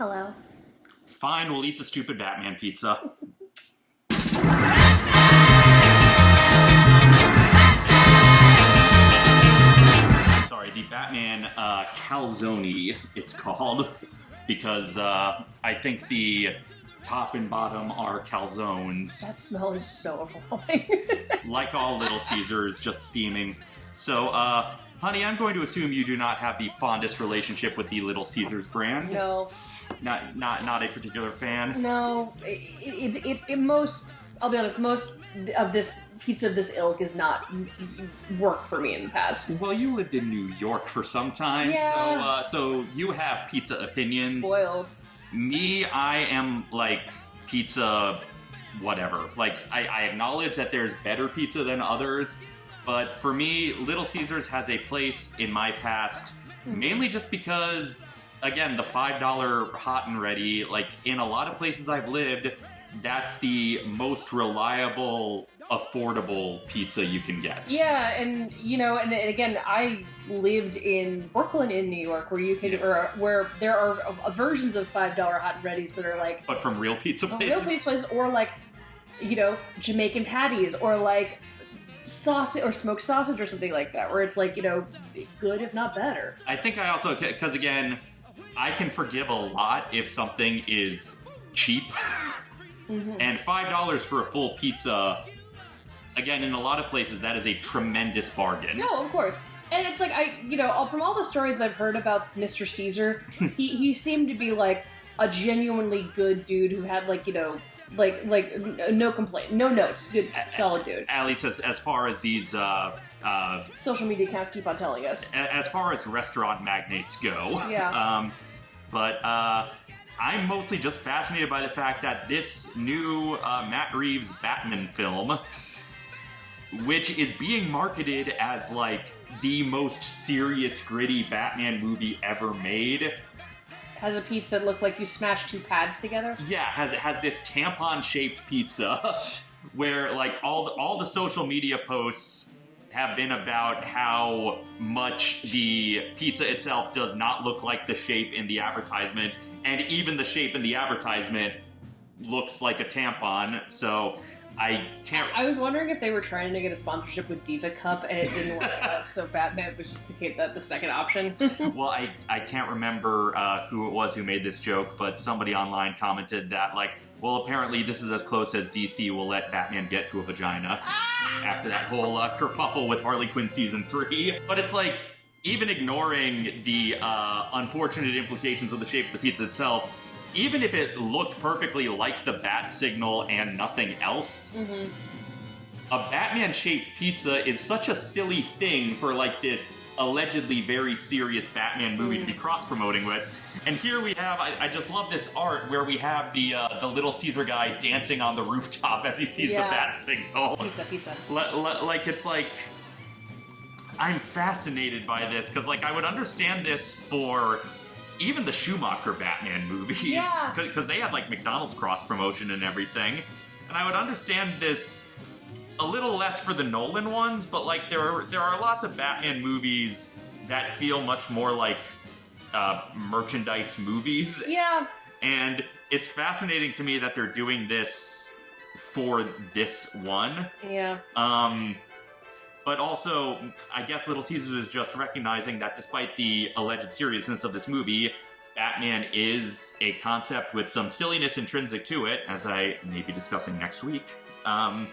Hello. Fine, we'll eat the stupid Batman pizza. Sorry, the Batman uh, calzone, it's called, because uh, I think the top and bottom are calzones. That smell is so appalling. like all Little Caesars, just steaming. So, uh, honey, I'm going to assume you do not have the fondest relationship with the Little Caesars brand. no, Not, not, not a particular fan. no. It, it, it, it most, I'll be honest, most of this pizza of this ilk is not worked for me in the past. Well, you lived in New York for some time, Yeah. so uh, so you have pizza opinions. Spoiled. Me, I am like pizza, whatever. Like I, I acknowledge that there's better pizza than others, but for me, Little Caesars has a place in my past, mainly just because, again, the five dollar hot and ready. Like in a lot of places I've lived, that's the most reliable, affordable pizza you can get. Yeah, and you know, and, and again, I lived in Brooklyn, in New York, where you could, Yeah. or where there are uh, versions of five dollar hot and readies, but are like But from real pizza places. real place places, or like, you know, Jamaican patties, or like sausage or smoked sausage or something like that, where it's like you know, good if not better. I think I also because again, I can forgive a lot if something is cheap, mm-hmm. and five dollars for a full pizza. Again, in a lot of places, that is a tremendous bargain. No, of course. And it's like I, you know, uh, from all the stories I've heard about Mr. Caesar, he he seemed to be like a genuinely good dude who had like you know, like like no complaint, no notes, good solid dude. At least as, as far as these, uh, uh, Social media accounts keep on telling us. a- as far as restaurant magnates go. Yeah. Um, but uh, I'm mostly just fascinated by the fact that this new uh, Matt Reeves Batman film, which is being marketed as like the most serious, gritty Batman movie ever made, Has a pizza that looked like you smashed two pads together. yeah, has it has this tampon-shaped pizza where like all the, all the social media posts have been about how much the pizza itself does not look like the shape in the advertisement, and even the shape in the advertisement looks like a tampon. So I can't. I was wondering if they were trying to get a sponsorship with Diva Cup and it didn't work out, so Batman was just the, the, the second option. Well, I, I can't remember uh, who it was who made this joke, but somebody online commented that, like, well, apparently this is as close as DC will let Batman get to a vagina after that whole uh, kerfuffle with Harley Quinn season three. But it's like, even ignoring the uh, unfortunate implications of the shape of the pizza itself, even if it looked perfectly like the bat signal and nothing else, hmm a Batman shaped pizza is such a silly thing for like this allegedly very serious Batman movie to be cross promoting with. And here we have, I, I just love this art where we have the uh, the little Caesar guy dancing on the rooftop as he sees Yeah. the bat signal. Pizza, pizza. Li- li- like it's like I'm fascinated by this because like I would understand this for even the Schumacher Batman movies Yeah. because they had like McDonald's cross promotion and everything, and I would understand this a little less for the Nolan ones, but like there are there are lots of Batman movies that feel much more like uh, merchandise movies Yeah, and it's fascinating to me that they're doing this for this one. yeah. Um, but also, I guess Little Caesars is just recognizing that despite the alleged seriousness of this movie, Batman is a concept with some silliness intrinsic to it, as I may be discussing next week. Um,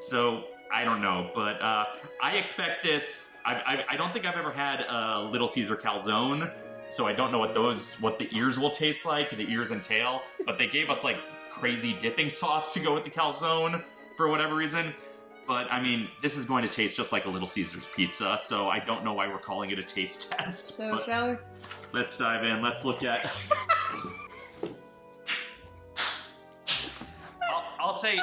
so, I don't know, but uh, I expect this. I, I, I don't think I've ever had a Little Caesar calzone, so I don't know what those, what the ears will taste like, the ears and tail, but they gave us like crazy dipping sauce to go with the calzone for whatever reason. But I mean, this is going to taste just like a Little Caesars pizza, so I don't know why we're calling it a taste test. So, shall we? let's dive in. Let's look at. I'll, I'll say.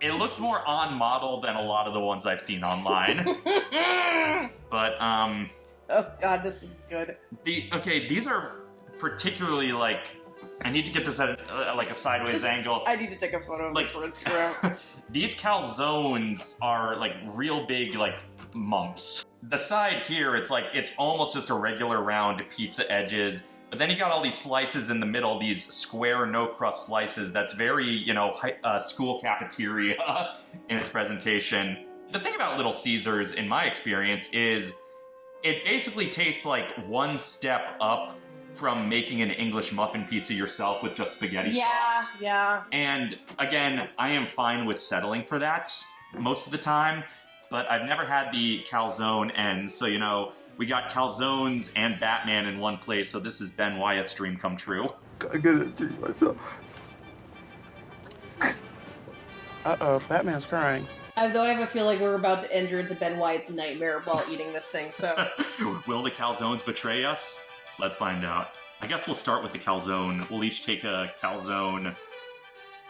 It looks more on model than a lot of the ones I've seen online. but um oh god, this is good. the okay, these are particularly like I need to get this at uh, like a sideways Just- angle. I need to take a photo of Like- this for Instagram. These calzones are like real big, like mumps. The side here, it's like it's almost just a regular round pizza edges. But then you got all these slices in the middle, these square no crust slices. That's very, you know, uh, school cafeteria in its presentation. The thing about Little Caesars, in my experience, is it basically tastes like one step up from making an English muffin pizza yourself with just spaghetti Yeah, sauce. yeah. yeah. And again, I am fine with settling for that most of the time, but I've never had the calzone ends. So, you know, we got calzones and Batman in one place, so this is Ben Wyatt's dream come true. I gotta treat myself. Uh oh, Batman's crying. Although I have a feeling we're about to enter into Ben Wyatt's nightmare while eating this thing, so. Will the calzones betray us? Let's find out. I guess we'll start with the calzone. We'll each take a calzone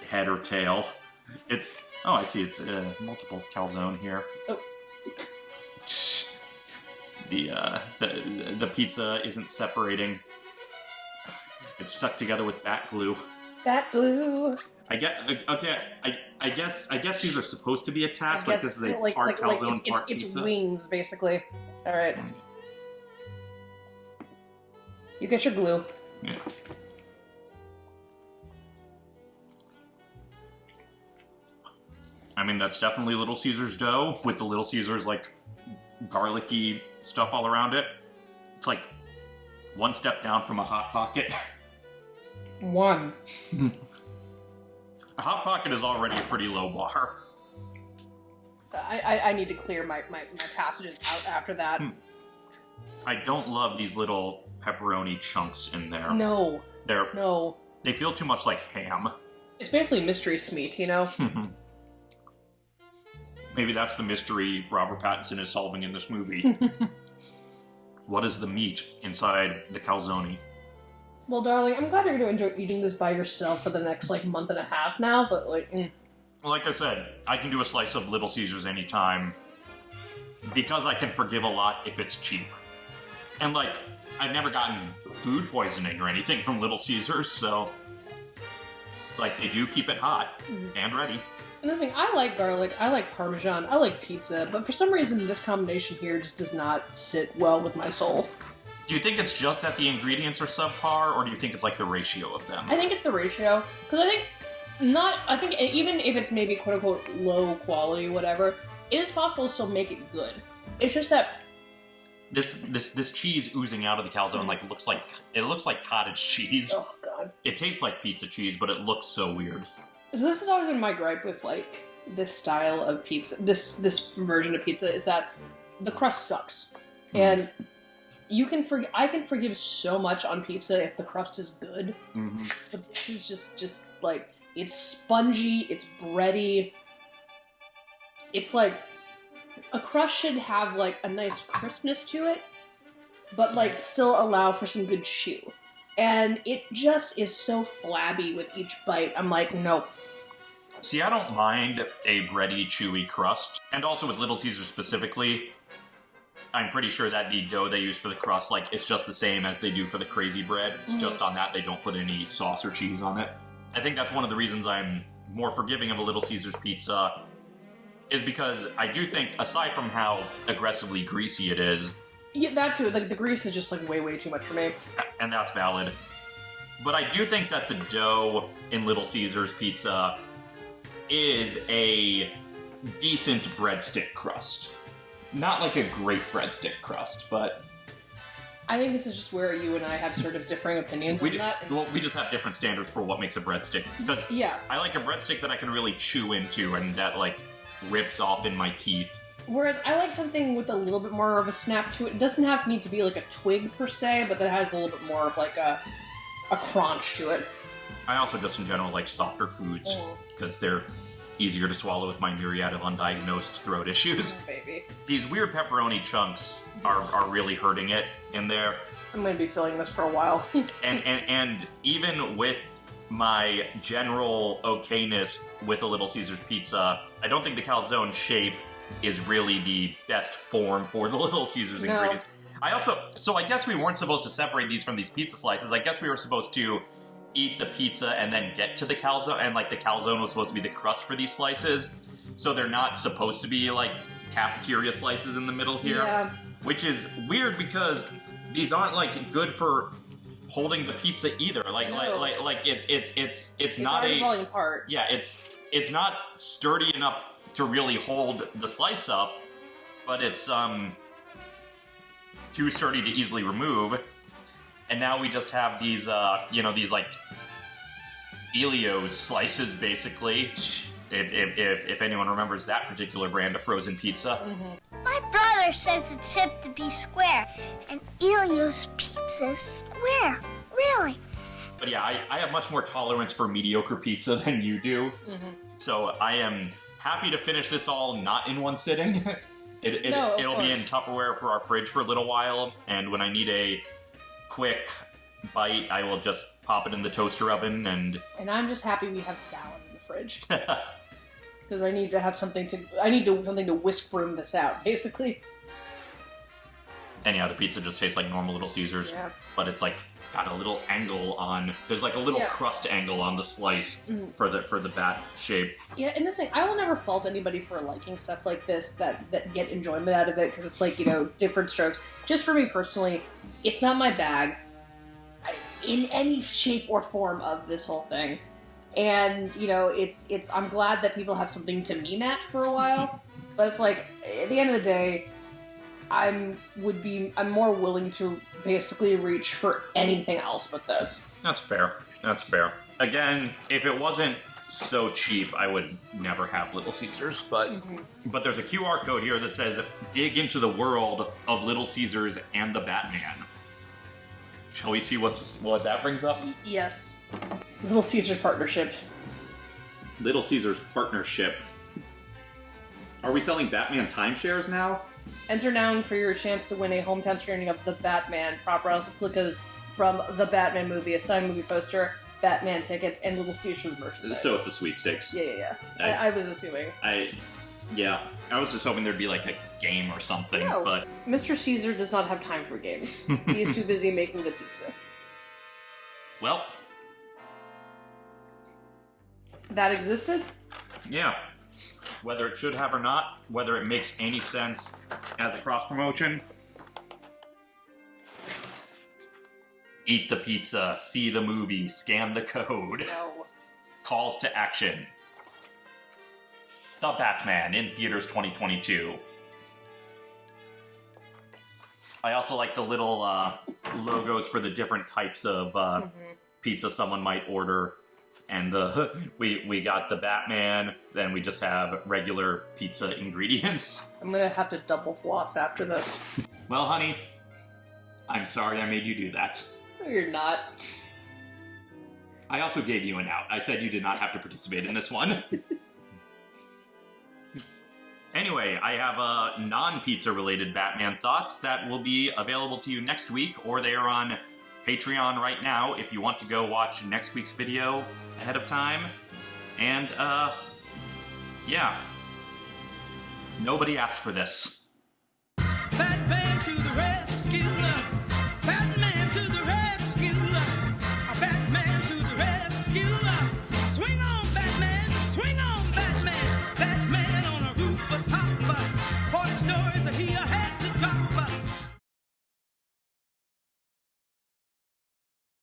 head or tail. It's oh, I see. It's uh, multiple calzone here. Oh. The uh, the the pizza isn't separating. It's stuck together with bat glue. That glue. I get okay. I I guess I guess these are supposed to be I attached. Like this is a like, part like, like calzone, it's, it's, part it's pizza. wings, basically. Alright. You get your glue. Yeah. I mean, that's definitely Little Caesar's dough with the Little Caesar's like garlicky stuff all around it. It's like one step down from a hot pocket. One. A hot pocket is already a pretty low bar. I, I, I need to clear my, my, my passages out after that. Hmm. I don't love these little pepperoni chunks in there. No, They're no. they feel too much like ham. It's basically mystery smeat, you know? Maybe that's the mystery Robert Pattinson is solving in this movie. what is the meat inside the calzone? well, darling, I'm glad you're going to enjoy eating this by yourself for the next, like, month and a half now, but, like, mm. Well, like I said, I can do a slice of Little Caesars anytime because I can forgive a lot if it's cheap. And like, I've never gotten food poisoning or anything from Little Caesars, so like they do keep it hot mm-hmm. and ready. And this thing, I like garlic, I like parmesan, I like pizza, but for some reason this combination here just does not sit well with my soul. Do you think it's just that the ingredients are subpar, or do you think it's like the ratio of them? I think it's the ratio, because I think not, I think even if it's maybe quote unquote low quality, whatever, it is possible to still make it good. It's just that, This this this cheese oozing out of the calzone like looks like it looks like cottage cheese. oh god. It tastes like pizza cheese, but it looks so weird. So this has always been my gripe with like this style of pizza, this this version of pizza is that the crust sucks, and you can forgive. I can forgive so much on pizza if the crust is good. Mm-hmm. But this is just just like it's spongy, it's bready. It's like a crust should have like a nice crispness to it, but like still allow for some good chew. And it just is so flabby with each bite. I'm like, nope. See, I don't mind a bready, chewy crust, and also with Little Caesars specifically. I'm pretty sure that the dough they use for the crust, like, it's just the same as they do for the crazy bread. Mhm. Just on that, they don't put any sauce or cheese on it. I think that's one of the reasons I'm more forgiving of a Little Caesars pizza, is because I do think, aside from how aggressively greasy it is, Yeah, that too. Like the grease is just like way, way too much for me. and that's valid. But I do think that the dough in Little Caesars pizza is a decent breadstick crust. Not like a great breadstick crust, but I think this is just where you and I have sort of differing opinions we, on ju- that. and- well, we just have different standards for what makes a breadstick. Because yeah. I like a breadstick that I can really chew into and that like rips off in my teeth. Whereas I like something with a little bit more of a snap to it. It doesn't have need to be like a twig per se, but that has a little bit more of like a a crunch to it. I also just in general like softer foods Mm. because they're easier to swallow with my myriad of undiagnosed throat issues. Mm, baby. These weird pepperoni chunks are, are really hurting it in there. I'm gonna be feeling this for a while. And, and and even with my general okayness with a Little Caesars pizza, I don't think the calzone shape is really the best form for the Little Caesars No. ingredients. I also so I guess we weren't supposed to separate these from these pizza slices. I guess we were supposed to eat the pizza and then get to the calzone and like the calzone was supposed to be the crust for these slices. So they're not supposed to be like cafeteria slices in the middle here, Yeah. which is weird because these aren't like good for holding the pizza either. Like, like, like, like it's it's it's it's, It's not a falling apart. yeah, it's it's not sturdy enough to really hold the slice up, but it's um too sturdy to easily remove. And now we just have these uh you know these like Elio's slices basically. If, if, if, if anyone remembers that particular brand of frozen pizza. My brother says it's hip to be square, and Elio's pizza is square. Really? But yeah, I, I have much more tolerance for mediocre pizza than you do. Mm-hmm. So I am happy to finish this all not in one sitting. it, it, no, it'll be in. Tupperware for our fridge for a little while, and when I need a quick bite, I will just pop it in the toaster oven and And I'm just happy we have salad in the fridge. Because I need to have something to I need to something to whisk broom this out, basically. Anyhow, the pizza just tastes like normal Little Caesars, Yeah. but it's like got a little angle on. There's like a little Yeah. crust angle on the slice Mhm. for the for the bat shape. Yeah, and this thing, I will never fault anybody for liking stuff like this that that get enjoyment out of it because it's like you know different strokes. Just for me personally, it's not my bag in any shape or form of this whole thing. And you know, it's it's. I'm glad that people have something to mean at for a while, but it's like at the end of the day, I'm would be I'm more willing to basically reach for anything else but this. That's fair. That's fair. Again, if it wasn't so cheap, I would never have Little Caesars. But mm-hmm. but there's a QR code here that says "Dig into the world of Little Caesars and the Batman." Shall we see what's what that brings up? Yes, Little Caesars partnership. Little Caesars partnership. Are we selling Batman timeshares now? Enter now for your chance to win a hometown screening of The Batman, proper replicas from the Batman movie, a signed movie poster, Batman tickets, and Little Caesars merchandise. So it's a sweepstakes. yeah, yeah, yeah. I- I, I was assuming. I, yeah, I was just hoping there'd be like a game or something, No. but Mr. Caesar does not have time for games. he is too busy making the pizza. well, That existed? Yeah. Whether it should have or not, whether it makes any sense as a cross promotion. Eat the pizza, see the movie, scan the code. No. Calls to action. The Batman in theaters 2022. I also like the little uh, logos for the different types of uh, pizza someone might order. And the we we got the Batman, then we just have regular pizza ingredients. I'm gonna have to double floss after this. Well, honey, I'm sorry I made you do that. No, you're not. I also gave you an out. I said you did not have to participate in this one. anyway, I have uh, non pizza related Batman thoughts that will be available to you next week, or they are on Patreon right now if you want to go watch next week's video ahead of time. And, uh, yeah. Nobody asked for this.